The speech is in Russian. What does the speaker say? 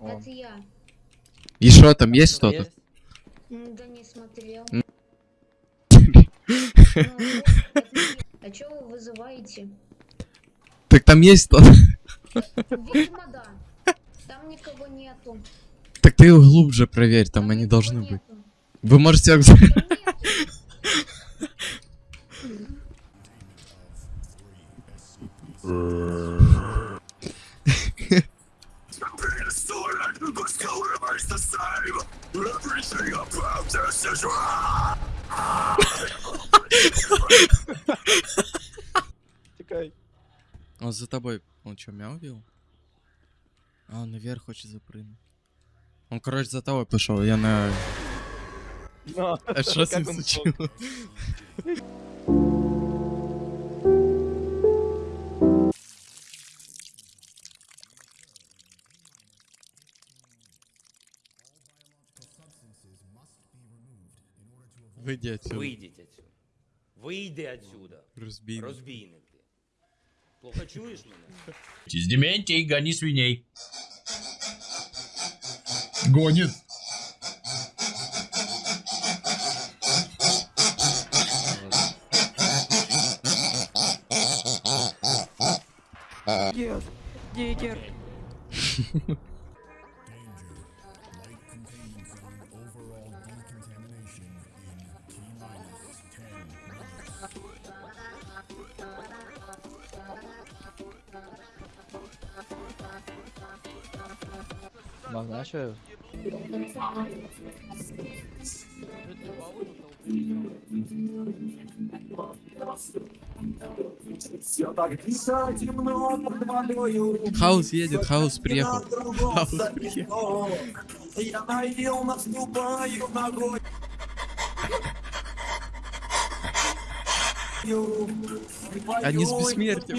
Это я. И что, там есть что-то? Да не смотрел. Я. А чё вы вызываете? Так там есть что-то. Видимо, да. Там никого нету. Так ты глубже проверь, там они никого должны быть. нету. Вы можете... Там. Он за тобой. Он что, мяу вел? А, он наверх хочет запрыгнуть. Он, короче, за тобой пошел, я на... На. А что с ним случилось? Выйди отсюда. Вийдіть отсюда. Вийди отсюда. Разбей. Розбійник ти. Плохо чуєш мене? Из Дементий, гони свиней. Гонит. Нет, Диггер. Что? Хаус едет, хаус приехал. Хаус приехал. Они с бессмертием.